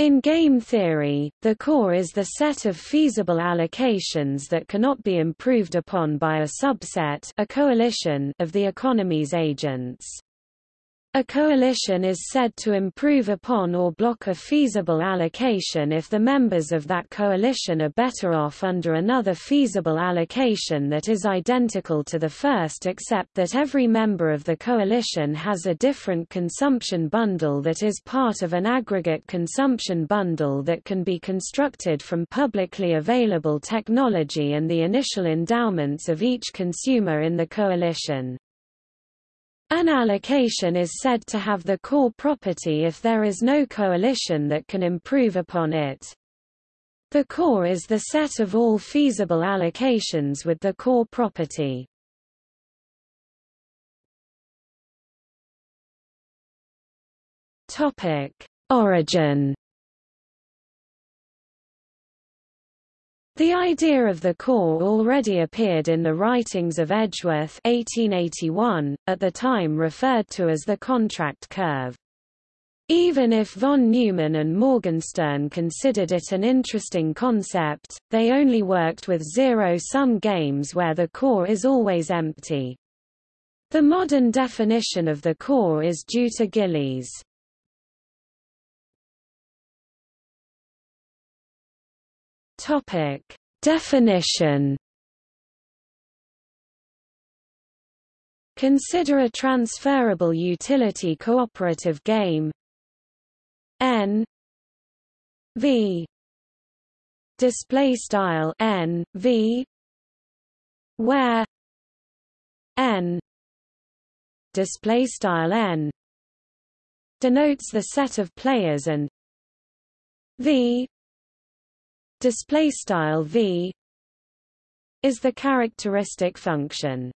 In game theory, the core is the set of feasible allocations that cannot be improved upon by a subset a coalition of the economy's agents. A coalition is said to improve upon or block a feasible allocation if the members of that coalition are better off under another feasible allocation that is identical to the first except that every member of the coalition has a different consumption bundle that is part of an aggregate consumption bundle that can be constructed from publicly available technology and the initial endowments of each consumer in the coalition. An allocation is said to have the core property if there is no coalition that can improve upon it. The core is the set of all feasible allocations with the core property. Topic: Origin The idea of the core already appeared in the writings of Edgeworth 1881, at the time referred to as the contract curve. Even if von Neumann and Morgenstern considered it an interesting concept, they only worked with zero-sum games where the core is always empty. The modern definition of the core is due to Gillies. Topic: Definition. Consider a transferable utility cooperative game. N. V. Display style N. V. Where? N. Display style N. Denotes the set of players and V display style v is the characteristic function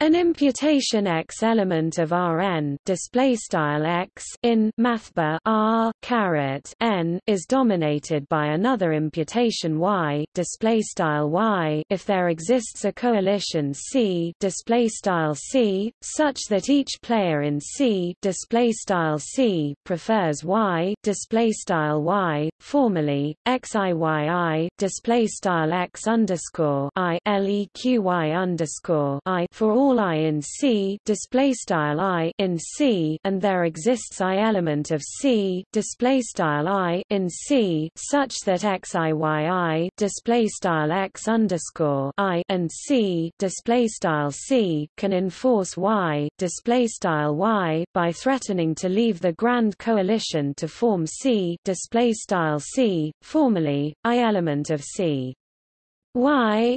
an imputation x element of Rn display style x in mathbar R caret n is dominated by another imputation y display style y. If there exists a coalition C display style C such that each player in C display style C prefers y display style y. Formally xiyyi display style x underscore i leqy underscore i for all all i in C display style i in C and there exists i element of C display style i in C such that xiyyi display style x underscore i and C display style C can enforce y display style y by threatening to leave the grand coalition to form C display style C formally i element of C. Y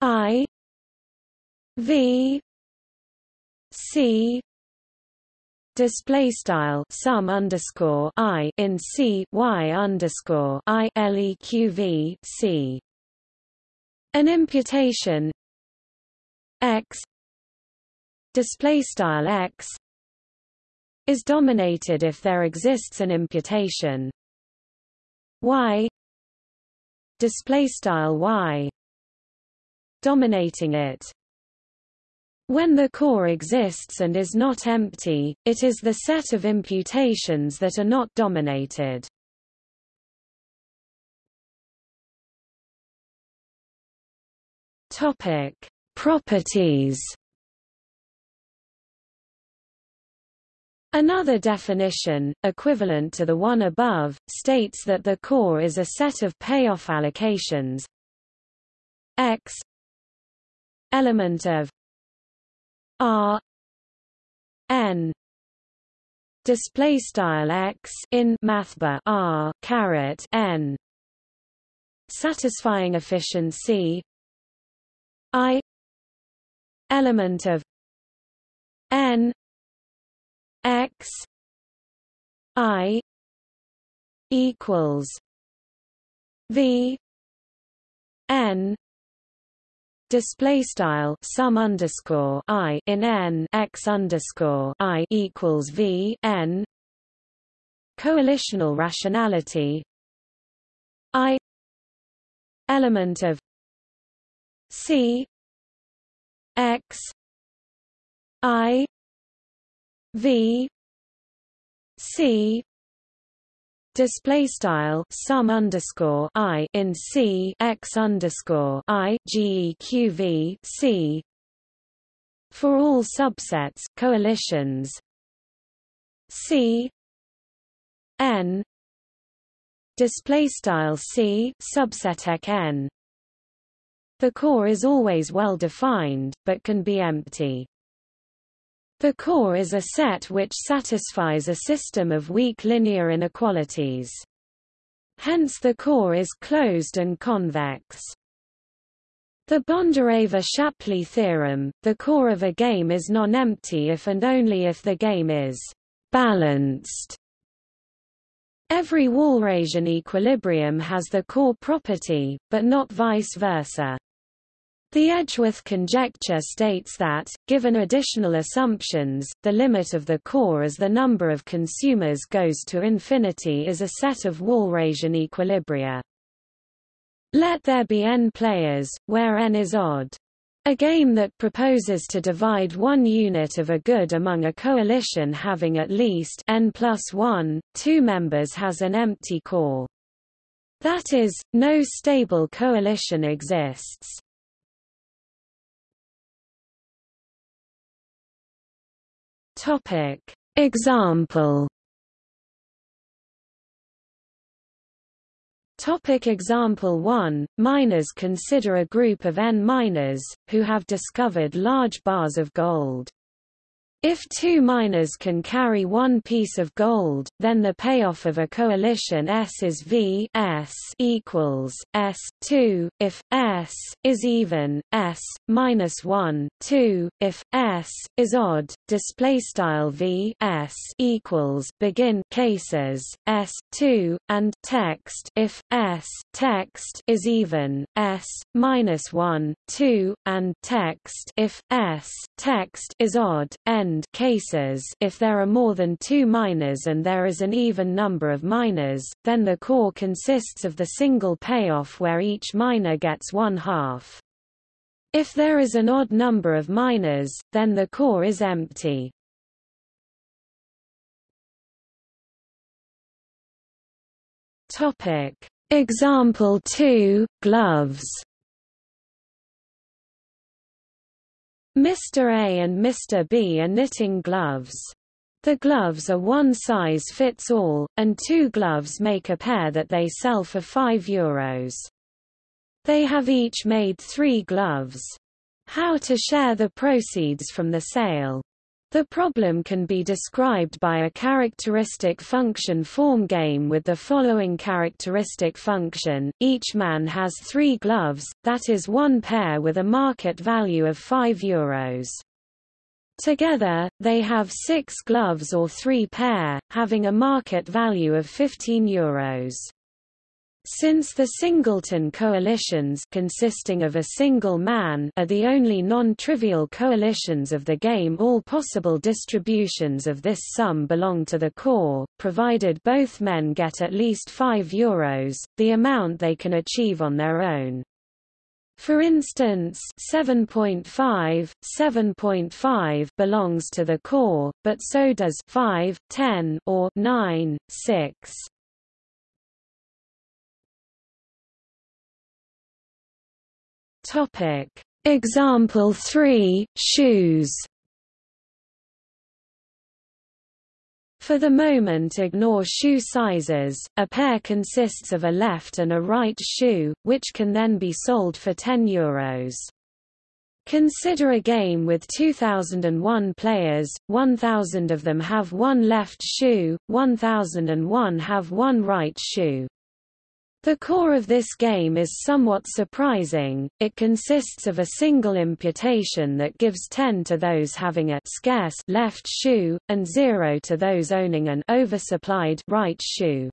i V C display style sum underscore I in C Y underscore I LEQV C. An imputation X display style X is dominated if there exists an imputation Y display style Y dominating it when the core exists and is not empty, it is the set of imputations that are not dominated. Topic: Properties. Another definition, equivalent to the one above, states that the core is a set of payoff allocations x element of R N display style x in mathbar R caret N satisfying efficiency I element of N x I equals V N display style sum underscore i in n x underscore i equals v n. Coalitional rationality. I element of c x i v c display style sum underscore i in c x underscore i geqv c. For all subsets coalitions. C. N. Display style c subset n. The core is always well defined but can be empty the core is a set which satisfies a system of weak linear inequalities. Hence the core is closed and convex. The Bondareva-Shapley theorem, the core of a game is non-empty if and only if the game is balanced. Every Walrasian equilibrium has the core property, but not vice versa. The Edgeworth conjecture states that, given additional assumptions, the limit of the core as the number of consumers goes to infinity is a set of Walrasian equilibria. Let there be n players, where n is odd. A game that proposes to divide one unit of a good among a coalition having at least n plus 1, two members has an empty core. That is, no stable coalition exists. Topic. Example Topic example 1 Miners consider a group of n miners who have discovered large bars of gold. If two miners can carry one piece of gold, then the payoff of a coalition S is V S equals S 2. If S is even, S minus 1 2. If S is odd, display style V S equals begin cases S 2 and text if S text is even S minus 1 2 and text if S text is odd end cases if there are more than two miners and there is an even number of miners, then the core consists of the single payoff where each miner gets one half. If there is an odd number of miners, then the core is empty. Topic. Example 2, gloves Mr. A and Mr. B are knitting gloves. The gloves are one size fits all, and two gloves make a pair that they sell for 5 euros. They have each made three gloves. How to share the proceeds from the sale the problem can be described by a characteristic function form game with the following characteristic function, each man has three gloves, that is one pair with a market value of 5 euros. Together, they have six gloves or three pair, having a market value of 15 euros. Since the singleton coalitions consisting of a single man are the only non-trivial coalitions of the game all possible distributions of this sum belong to the core, provided both men get at least 5 euros, the amount they can achieve on their own. For instance, 7.5, 7.5 belongs to the core, but so does 5, 10 or 9, 6. Topic. Example 3, shoes For the moment ignore shoe sizes, a pair consists of a left and a right shoe, which can then be sold for 10 euros. Consider a game with 2001 players, 1000 of them have one left shoe, 1001 have one right shoe. The core of this game is somewhat surprising, it consists of a single imputation that gives 10 to those having a scarce left shoe, and 0 to those owning an oversupplied right shoe.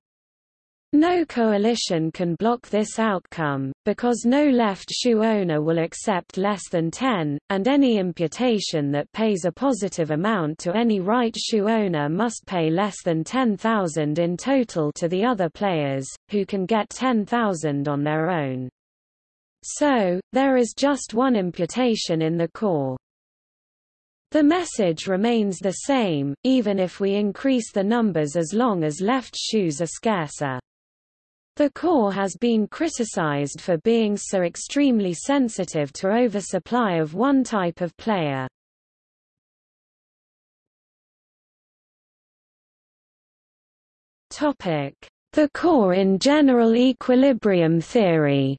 No coalition can block this outcome, because no left shoe owner will accept less than 10, and any imputation that pays a positive amount to any right shoe owner must pay less than 10,000 in total to the other players, who can get 10,000 on their own. So, there is just one imputation in the core. The message remains the same, even if we increase the numbers as long as left shoes are scarcer. The core has been criticized for being so extremely sensitive to oversupply of one type of player. The core in general equilibrium theory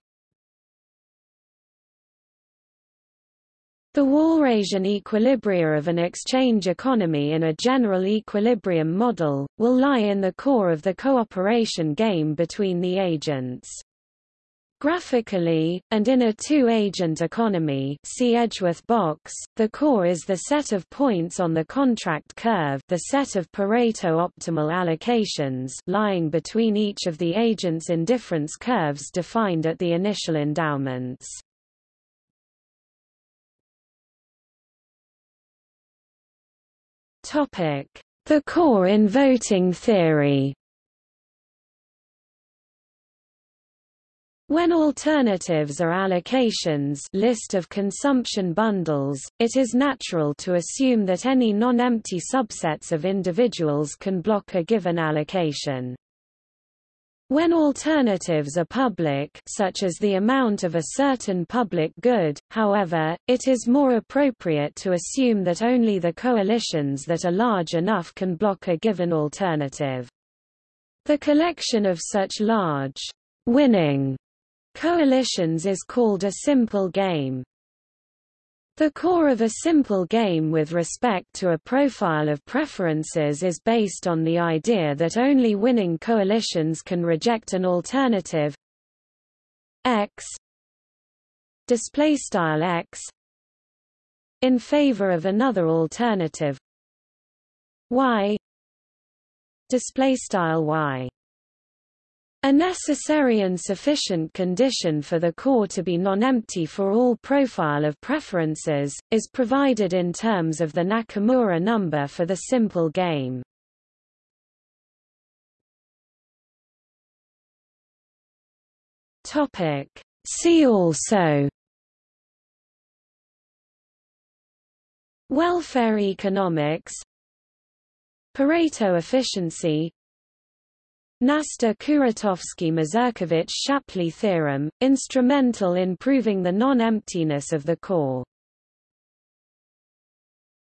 The Walrasian equilibria of an exchange economy in a general equilibrium model, will lie in the core of the cooperation game between the agents. Graphically, and in a two-agent economy see Edgeworth box, the core is the set of points on the contract curve the set of Pareto optimal allocations lying between each of the agents' indifference curves defined at the initial endowments. The core in voting theory When alternatives are allocations list of consumption bundles, it is natural to assume that any non-empty subsets of individuals can block a given allocation. When alternatives are public such as the amount of a certain public good, however, it is more appropriate to assume that only the coalitions that are large enough can block a given alternative. The collection of such large, winning coalitions is called a simple game. The core of a simple game with respect to a profile of preferences is based on the idea that only winning coalitions can reject an alternative. X. Display style x. In favor of another alternative. Y. Display style y a necessary and sufficient condition for the core to be non-empty for all profile of preferences, is provided in terms of the Nakamura number for the simple game. See also. Welfare economics. Pareto efficiency Knaster-Kuratowski-Mazurkiewicz-Shapley theorem, instrumental in proving the non-emptiness of the core.